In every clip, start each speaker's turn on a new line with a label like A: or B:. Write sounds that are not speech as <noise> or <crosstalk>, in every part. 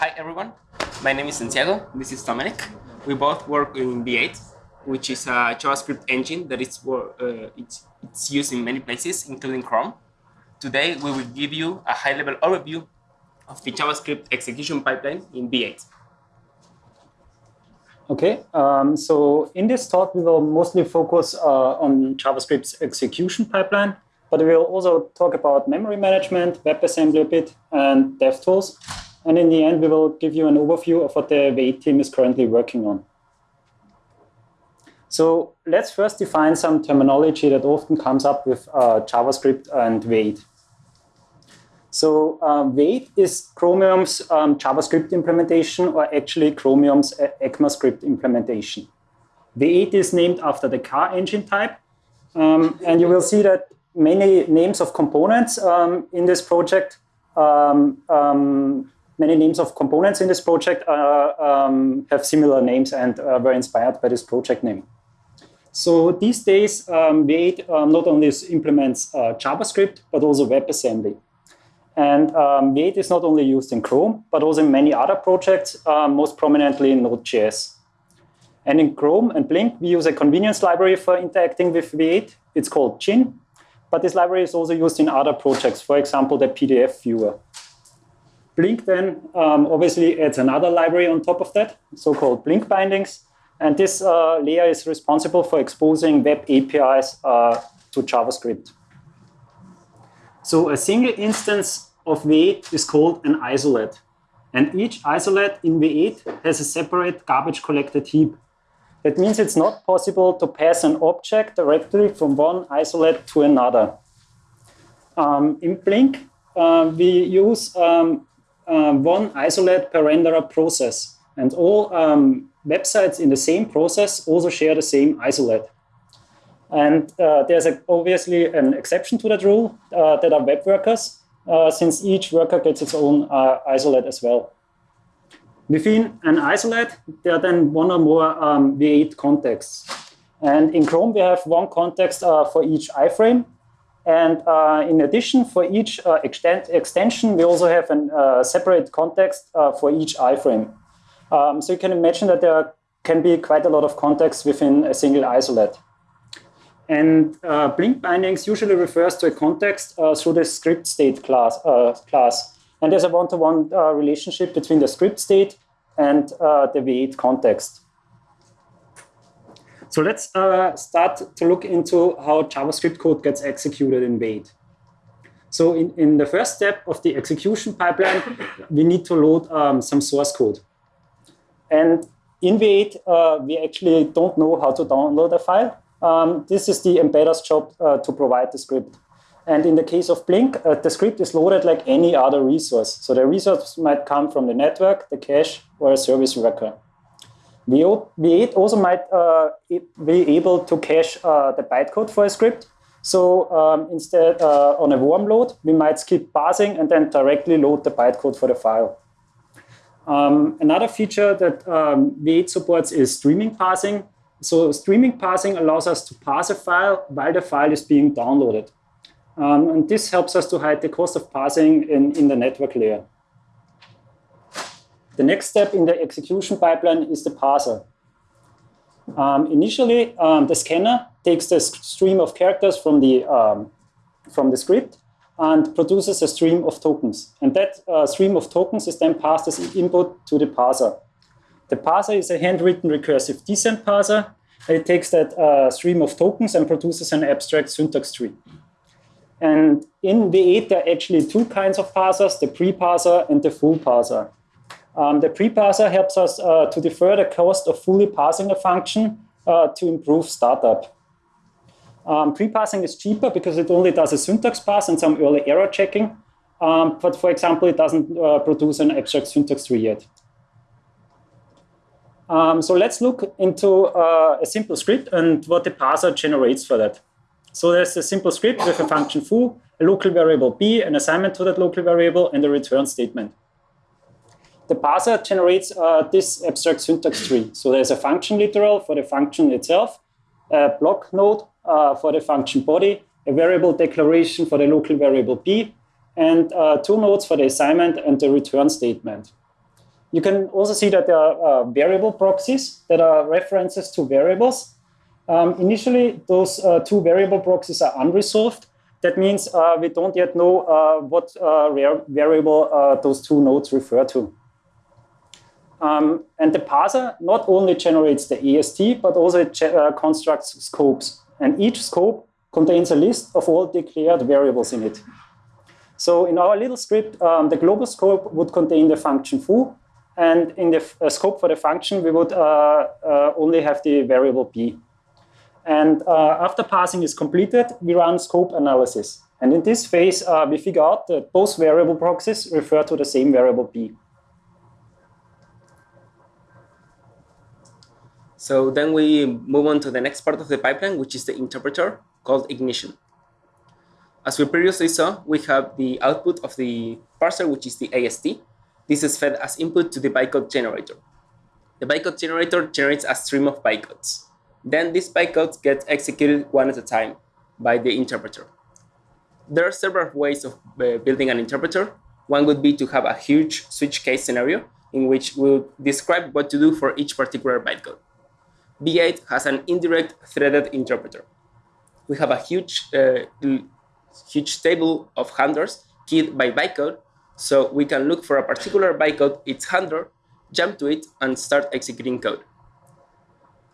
A: Hi everyone, my name is Santiago, this is Dominic. We both work in V8, which is a JavaScript engine that is, uh, it's, it's used in many places, including Chrome. Today we will give you a high-level overview of the JavaScript execution pipeline in V8.
B: Okay, um, so in this talk we will mostly focus uh, on JavaScript's execution pipeline, but we will also talk about memory management, WebAssembly a bit, and DevTools. And in the end, we will give you an overview of what the V8 team is currently working on. So let's first define some terminology that often comes up with uh, JavaScript and V8. So uh, V8 is Chromium's um, JavaScript implementation, or actually Chromium's ECMAScript implementation. V8 is named after the car engine type. Um, and you will see that many names of components um, in this project um, um, many names of components in this project uh, um, have similar names and uh, were inspired by this project name. So these days, um, V8 uh, not only implements uh, JavaScript, but also WebAssembly. And um, V8 is not only used in Chrome, but also in many other projects, uh, most prominently in Node.js. And in Chrome and Blink, we use a convenience library for interacting with V8. It's called Gin. But this library is also used in other projects, for example, the PDF viewer. Blink then um, obviously adds another library on top of that, so-called Blink bindings. And this uh, layer is responsible for exposing web APIs uh, to JavaScript. So a single instance of V8 is called an isolate. And each isolate in V8 has a separate garbage collected heap. That means it's not possible to pass an object directly from one isolate to another. Um, in Blink, uh, we use um, um, one isolate per renderer process. And all um, websites in the same process also share the same isolate. And uh, there's a, obviously an exception to that rule uh, that are web workers, uh, since each worker gets its own uh, isolate as well. Within an isolate, there are then one or more um, V8 contexts. And in Chrome, we have one context uh, for each iframe, and uh, in addition, for each uh, extension, we also have a uh, separate context uh, for each iframe. Um, so you can imagine that there can be quite a lot of context within a single isolate. And uh, Blink bindings usually refers to a context uh, through the script state class. class. And there's a one-to-one -one, relationship between the script state and the V8 context. So let's uh, start to look into how JavaScript code gets executed in V8. So in, in the first step of the execution pipeline, we need to load um, some source code. And in V8, uh, we actually don't know how to download a file. Um, this is the embedder's job uh, to provide the script. And in the case of Blink, uh, the script is loaded like any other resource. So the resource might come from the network, the cache, or a service worker. V8 also might uh, be able to cache uh, the bytecode for a script. So um, instead, uh, on a warm load, we might skip parsing and then directly load the bytecode for the file. Um, another feature that um, V8 supports is streaming parsing. So streaming parsing allows us to parse a file while the file is being downloaded. Um, and this helps us to hide the cost of parsing in, in the network layer. The next step in the execution pipeline is the parser. Um, initially, um, the scanner takes the stream of characters from the, um, from the script and produces a stream of tokens. And that uh, stream of tokens is then passed as input to the parser. The parser is a handwritten recursive descent parser. And It takes that uh, stream of tokens and produces an abstract syntax tree. And in V8, there are actually two kinds of parsers, the pre-parser and the full parser. Um, the pre-parser helps us uh, to defer the cost of fully parsing a function uh, to improve startup. Um, pre-parsing is cheaper because it only does a syntax pass and some early error checking. Um, but for example, it doesn't uh, produce an abstract syntax tree yet. Um, so let's look into uh, a simple script and what the parser generates for that. So there's a simple script with a function foo, a local variable b, an assignment to that local variable, and a return statement the parser generates uh, this abstract syntax tree. So there's a function literal for the function itself, a block node uh, for the function body, a variable declaration for the local variable b, and uh, two nodes for the assignment and the return statement. You can also see that there are uh, variable proxies that are references to variables. Um, initially, those uh, two variable proxies are unresolved. That means uh, we don't yet know uh, what uh, variable uh, those two nodes refer to. Um, and the parser not only generates the AST, but also it constructs scopes. And each scope contains a list of all declared variables in it. So in our little script, um, the global scope would contain the function foo, and in the uh, scope for the function, we would uh, uh, only have the variable b. And uh, after parsing is completed, we run scope analysis. And in this phase, uh, we figure out that both variable proxies refer to the same variable b.
A: So then we move on to the next part of the pipeline, which is the interpreter called ignition. As we previously saw, we have the output of the parser, which is the AST. This is fed as input to the bytecode generator. The bytecode generator generates a stream of bytecodes. Then these bytecodes get executed one at a time by the interpreter. There are several ways of uh, building an interpreter. One would be to have a huge switch case scenario in which we'll describe what to do for each particular bytecode. V8 has an indirect threaded interpreter. We have a huge uh, huge table of handlers keyed by bytecode, so we can look for a particular bytecode, its handler, jump to it, and start executing code.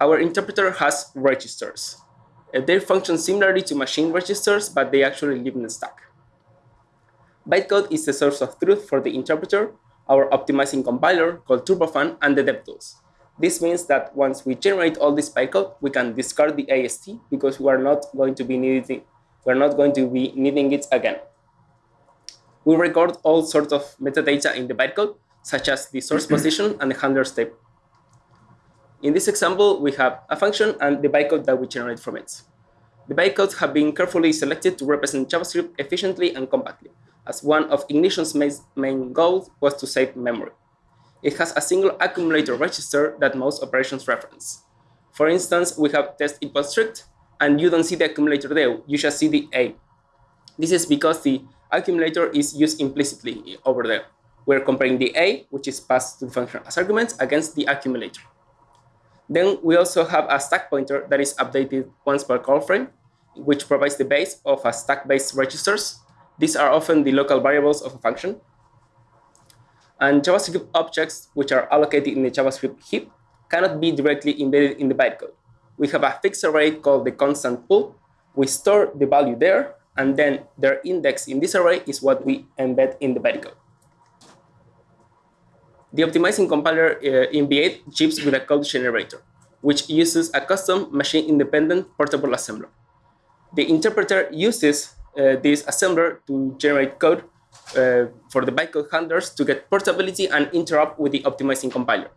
A: Our interpreter has registers. Uh, they function similarly to machine registers, but they actually live in the stack. Bytecode is the source of truth for the interpreter, our optimizing compiler called Turbofan, and the DevTools. This means that once we generate all this bytecode, we can discard the AST because we are not going to be needing we're not going to be needing it again. We record all sorts of metadata in the bytecode, such as the source <clears throat> position and the handler step. In this example, we have a function and the bytecode that we generate from it. The bytecodes have been carefully selected to represent JavaScript efficiently and compactly, as one of Ignition's main goals was to save memory. It has a single accumulator register that most operations reference. For instance, we have test equals strict, and you don't see the accumulator there, you just see the A. This is because the accumulator is used implicitly over there. We're comparing the A, which is passed to the function as arguments, against the accumulator. Then we also have a stack pointer that is updated once per call frame, which provides the base of a stack-based registers. These are often the local variables of a function. And JavaScript objects, which are allocated in the JavaScript heap, cannot be directly embedded in the bytecode we have a fixed array called the constant pool. We store the value there, and then their index in this array is what we embed in the bytecode. The optimizing compiler uh, in V8 ships with a code generator, which uses a custom machine-independent portable assembler. The interpreter uses uh, this assembler to generate code for the bytecode handlers to get portability and interrupt with the optimizing compiler.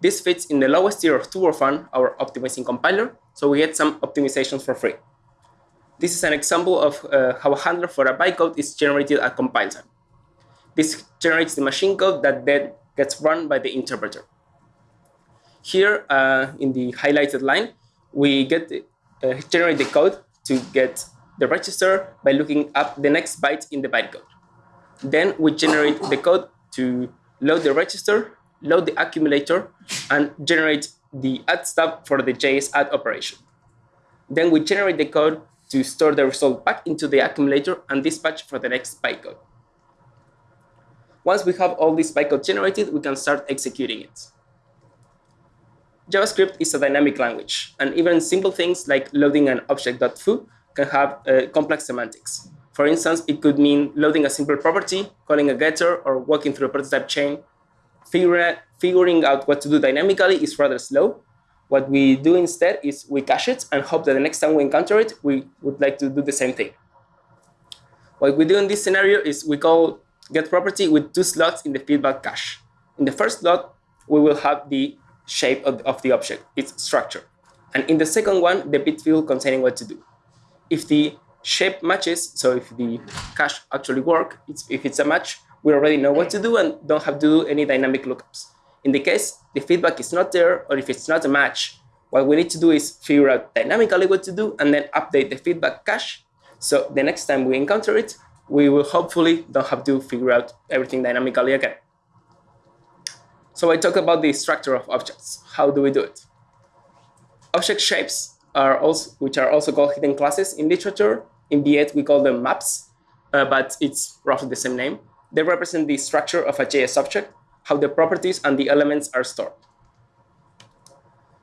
A: This fits in the lowest tier of Turbofan, our optimizing compiler, so we get some optimizations for free. This is an example of uh, how a handler for a bytecode is generated at compile time. This generates the machine code that then gets run by the interpreter. Here, uh, in the highlighted line, we get uh, generate the code to get the register by looking up the next byte in the bytecode. Then we generate the code to load the register load the accumulator, and generate the add stub for the JS add operation. Then we generate the code to store the result back into the accumulator and dispatch for the next bytecode. Once we have all this bytecode generated, we can start executing it. JavaScript is a dynamic language, and even simple things like loading an object.foo can have uh, complex semantics. For instance, it could mean loading a simple property, calling a getter, or walking through a prototype chain, figure, figuring out what to do dynamically is rather slow. What we do instead is we cache it and hope that the next time we encounter it, we would like to do the same thing. What we do in this scenario is we call get property with two slots in the feedback cache. In the first slot, we will have the shape of, of the object, its structure. And in the second one, the bit field containing what to do. If the shape matches, so if the cache actually work, it's, if it's a match, we already know what to do and don't have to do any dynamic lookups. In the case the feedback is not there or if it's not a match, what we need to do is figure out dynamically what to do and then update the feedback cache. So the next time we encounter it, we will hopefully don't have to figure out everything dynamically again. So I talked about the structure of objects. How do we do it? Object shapes are also, which are also called hidden classes in literature. In V8, we call them maps, uh, but it's roughly the same name. They represent the structure of a JS object, how the properties and the elements are stored.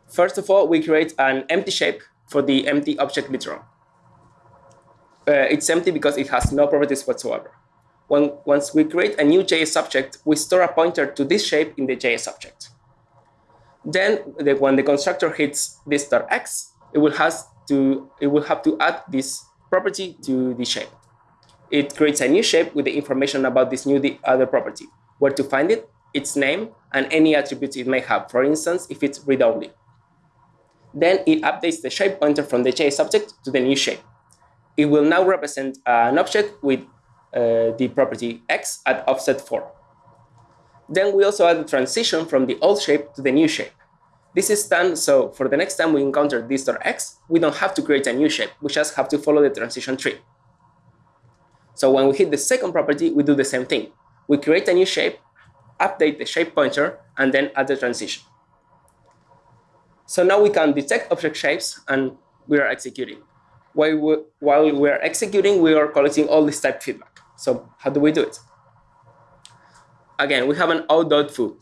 A: First of all, we create an empty shape for the empty object literal. Uh, it's empty because it has no properties whatsoever. When, once we create a new JS object, we store a pointer to this shape in the JS object. Then, the, when the constructor hits this .x, it it will have to add this property to the shape. It creates a new shape with the information about this new other property, where to find it, its name, and any attributes it may have, for instance, if it's read-only. Then it updates the shape pointer from the JS object to the new shape. It will now represent an object with uh, the property x at offset 4. Then we also add a transition from the old shape to the new shape. This is done so for the next time we encounter this x, we don't have to create a new shape, we just have to follow the transition tree. So when we hit the second property, we do the same thing. We create a new shape, update the shape pointer, and then add the transition. So now we can detect object shapes and we are executing. While we, while we are executing, we are collecting all this type feedback. So how do we do it? Again, we have an out.foo.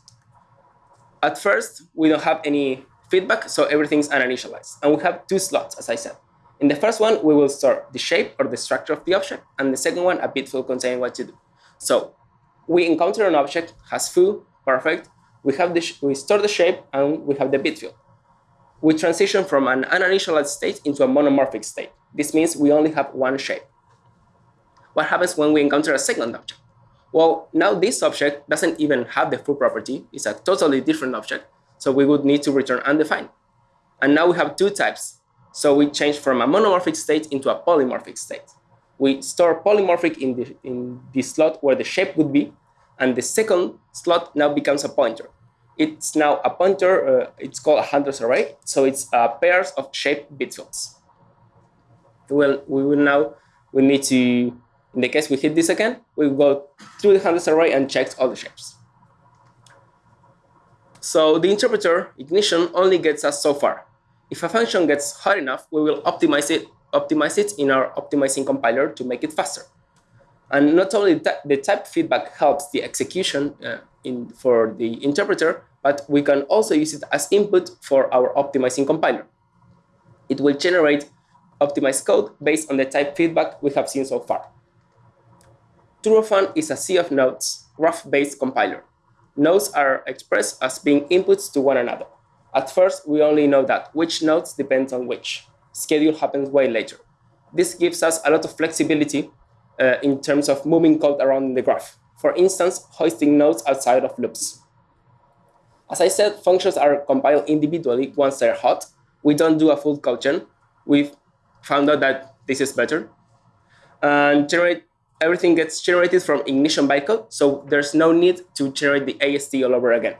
A: At first, we don't have any feedback, so everything's uninitialized. And we have two slots, as I said. In the first one, we will store the shape or the structure of the object, and the second one, a bit field containing what to do. So we encounter an object, has foo, perfect. We have the we store the shape, and we have the bit field we transition from an uninitialized state into a monomorphic state. This means we only have one shape. What happens when we encounter a second object? Well, now this object doesn't even have the foo property. It's a totally different object. So we would need to return undefined. And now we have two types. So we change from a monomorphic state into a polymorphic state. We store polymorphic in the, in the slot where the shape would be, and the second slot now becomes a pointer it's now a pointer, uh, it's called a handlers array. So it's uh, pairs of shape bit. Well, we will now, we need to, in the case we hit this again, we go through the handlers array and check all the shapes. So the interpreter ignition only gets us so far. If a function gets hot enough, we will optimize it, optimize it in our optimizing compiler to make it faster. And not only the type feedback helps the execution uh, in, for the interpreter, but we can also use it as input for our optimizing compiler. It will generate optimized code based on the type feedback we have seen so far. Turbofan is a sea of nodes, graph-based compiler. Nodes are expressed as being inputs to one another. At first, we only know that which nodes depends on which. Schedule happens way later. This gives us a lot of flexibility uh, in terms of moving code around the graph. For instance, hoisting nodes outside of loops. As I said, functions are compiled individually once they're hot. We don't do a full codegen. We've found out that this is better. And generate everything gets generated from ignition bytecode, so there's no need to generate the AST all over again.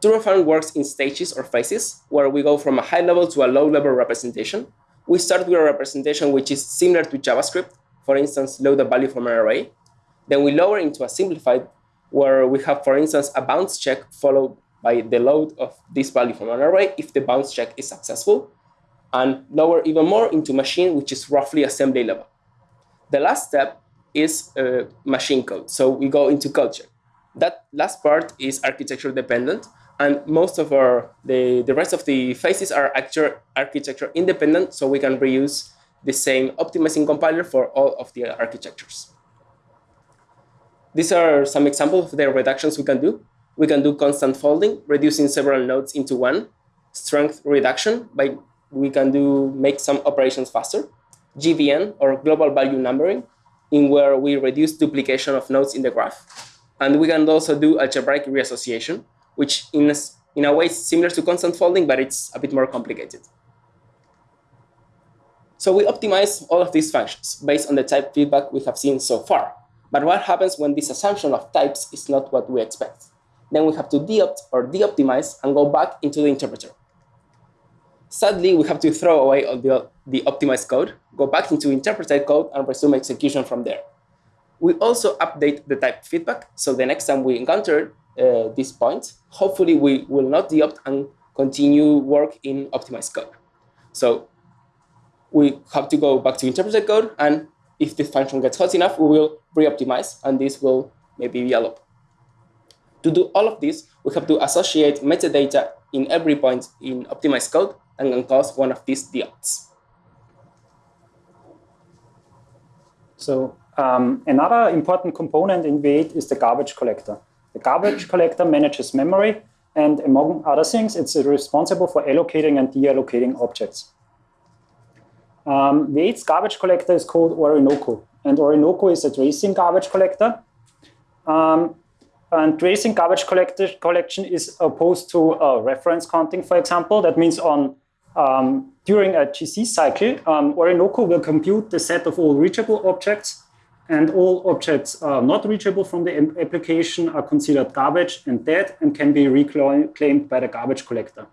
A: Turbofan works in stages or phases, where we go from a high level to a low level representation. We start with a representation which is similar to JavaScript, for instance, load a value from an array. Then we lower into a simplified where we have, for instance, a bounds check followed by the load of this value from an array if the bounds check is successful, and lower even more into machine, which is roughly assembly level. The last step is uh, machine code. So we go into culture. That last part is architecture dependent, and most of our, the, the rest of the phases are architecture independent, so we can reuse the same optimizing compiler for all of the architectures. These are some examples of the reductions we can do. We can do constant folding, reducing several nodes into one. Strength reduction, by we can do make some operations faster. GVN, or global value numbering, in where we reduce duplication of nodes in the graph. And we can also do algebraic reassociation, which in a, in a way is similar to constant folding, but it's a bit more complicated. So we optimize all of these functions based on the type feedback we have seen so far. But what happens when this assumption of types is not what we expect? Then we have to deopt or deoptimize and go back into the interpreter. Sadly, we have to throw away all the, the optimized code, go back into interpreted code, and resume execution from there. We also update the type feedback, so the next time we encounter uh, this point, hopefully we will not deopt and continue work in optimized code. So we have to go back to interpreted code, and if this function gets hot enough, we will re-optimize, and this will maybe be a loop. To do all of this, we have to associate metadata in every point in optimized code and can cause one of these deopts.
B: So um, another important component in V8 is the garbage collector. The garbage <clears throat> collector manages memory, and among other things, it's responsible for allocating and deallocating objects. Um, V8's garbage collector is called Orinoco, and Orinoco is a tracing garbage collector. Um, and tracing garbage collection is opposed to uh, reference counting, for example. That means on um, during a GC cycle, um, Orinoco will compute the set of all reachable objects, and all objects uh, not reachable from the application are considered garbage and dead and can be reclaimed by the garbage collector.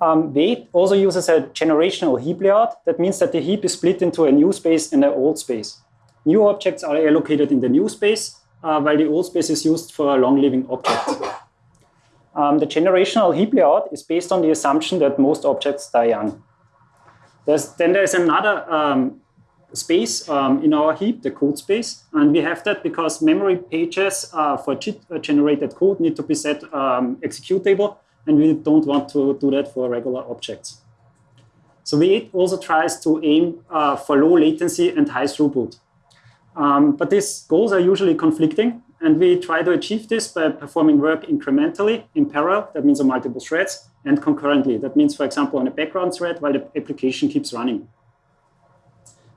B: Um, V8 also uses a generational heap layout. That means that the heap is split into a new space and an old space. New objects are allocated in the new space, uh, while the old space is used for long-living objects. Um, the generational heap layout is based on the assumption that most objects die young. There's, then there's another um, space um, in our heap, the code space, and we have that because memory pages uh, for uh, generated code need to be set um, executable, and we don't want to do that for regular objects. So V8 also tries to aim uh, for low latency and high throughput. Um, but these goals are usually conflicting, and we try to achieve this by performing work incrementally in parallel, that means on multiple threads, and concurrently. That means, for example, on a background thread while the application keeps running.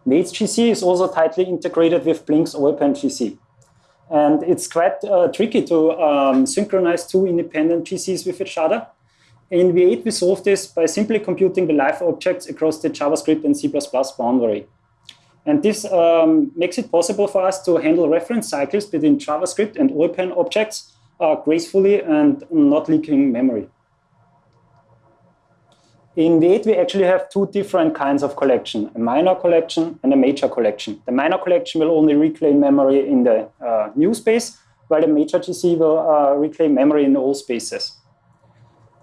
B: V8's GC is also tightly integrated with Blink's OpenGC. GC. And it's quite uh, tricky to um, synchronize two independent GCs with each other. In V8, we solve this by simply computing the live objects across the JavaScript and C++ boundary. And this um, makes it possible for us to handle reference cycles between JavaScript and Oilpan objects uh, gracefully and not leaking memory. In V8, we actually have two different kinds of collection, a minor collection and a major collection. The minor collection will only reclaim memory in the uh, new space, while the major GC will uh, reclaim memory in all spaces.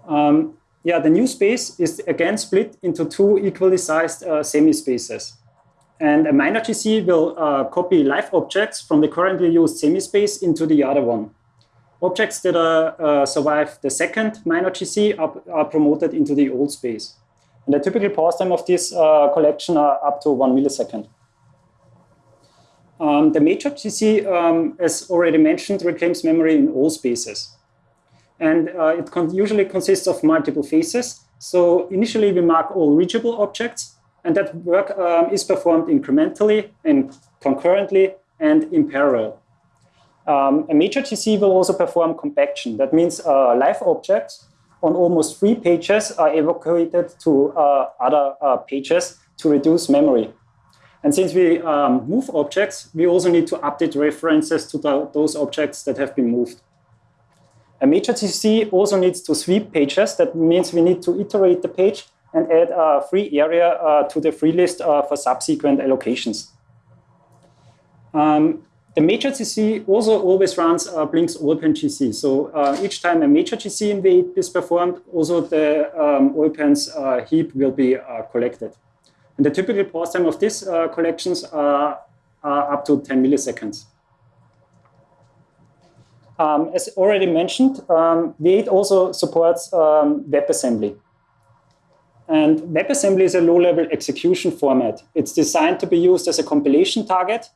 B: Um, yeah, the new space is again split into two equally sized uh, semi-spaces. And a minor GC will uh, copy live objects from the currently used semi-space into the other one. Objects that are, uh, survive the second minor GC are, are, promoted into the old space. And the typical pause time of this uh, collection are up to one millisecond. Um, the major GC, um, as already mentioned, reclaims memory in all spaces. And uh, it con usually consists of multiple phases. So initially we mark all reachable objects and that work um, is performed incrementally and concurrently and in parallel. Um, a major GC will also perform compaction. That means uh, live objects on almost three pages are evacuated to uh, other uh, pages to reduce memory. And since we um, move objects, we also need to update references to the, those objects that have been moved. A major GC also needs to sweep pages. That means we need to iterate the page and add a free area uh, to the free list uh, for subsequent allocations. Um, the major GC also always runs uh, Blink's Oilpan GC. So uh, each time a major GC in V8 is performed, also the um, Oilpan's uh, heap will be uh, collected. And the typical pause time of these uh, collections are, are, up to 10 milliseconds. Um, as already mentioned, um, V8 also supports um, WebAssembly. And WebAssembly is a low-level execution format. It's designed to be used as a compilation target.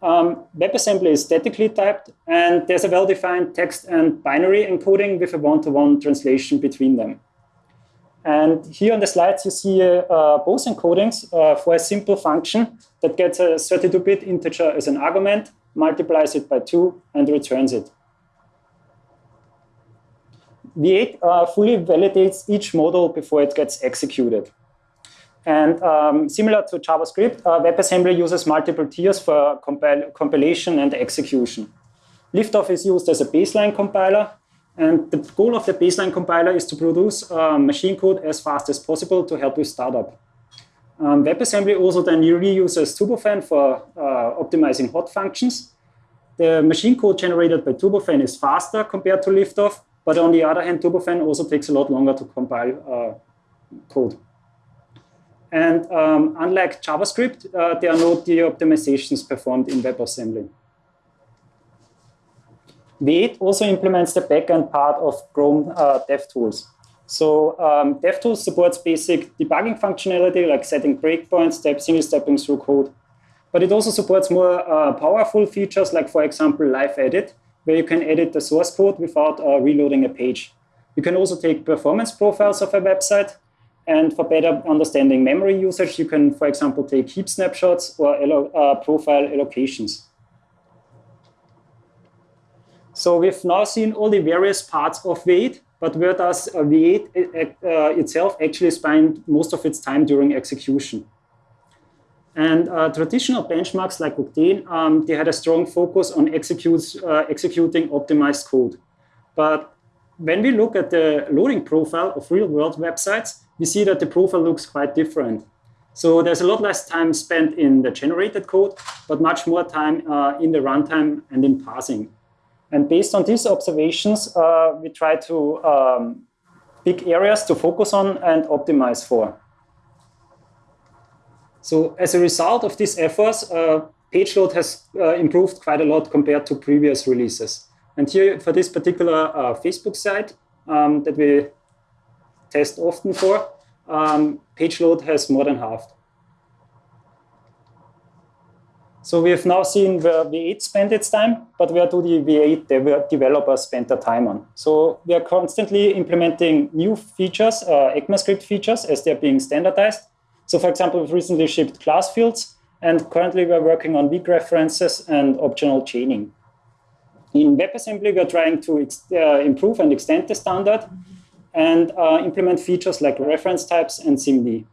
B: Um, WebAssembly is statically typed, and there's a well-defined text and binary encoding with a one-to-one -one translation between them. And here on the slides, you see uh, both encodings uh, for a simple function that gets a 32-bit integer as an argument, multiplies it by two, and returns it. V8 uh, fully validates each model before it gets executed. And um, similar to JavaScript, uh, WebAssembly uses multiple tiers for compil compilation and execution. Liftoff is used as a baseline compiler, and the goal of the baseline compiler is to produce uh, machine code as fast as possible to help with startup. Um, WebAssembly also then reuses Turbofan for uh, optimizing hot functions, the machine code generated by Turbofan is faster compared to liftoff, but on the other hand, Turbofan also takes a lot longer to compile uh, code. And um, unlike JavaScript, uh, there are no de-optimizations performed in WebAssembly. V8 also implements the backend part of Chrome uh, DevTools. So um, DevTools supports basic debugging functionality like setting breakpoints, step, single stepping through code. But it also supports more uh, powerful features like, for example, Live Edit, where you can edit the source code without uh, reloading a page. You can also take performance profiles of a website. And for better understanding memory usage, you can, for example, take heap snapshots or uh, profile allocations. So we've now seen all the various parts of V8, but where does V8 uh, uh, itself actually spend most of its time during execution? And uh, traditional benchmarks like Octane, um, they had a strong focus on executes, uh, executing optimized code. But when we look at the loading profile of real-world websites, we see that the profile looks quite different. So there's a lot less time spent in the generated code, but much more time uh, in the runtime and in parsing. And based on these observations, uh, we try to um, pick areas to focus on and optimize for. So as a result of these efforts, uh, page load has uh, improved quite a lot compared to previous releases. And here for this particular uh, Facebook site um, that we test often for, um, page load has more than halved. So we have now seen where V8 spent its time, but where do the V8 dev developers spend their time on? So we are constantly implementing new features, uh, ECMAScript features, as they're being standardized. So for example, we've recently shipped class fields, and currently we're working on weak references and optional chaining. In WebAssembly, we're trying to uh, improve and extend the standard and uh, implement features like reference types and SIMD.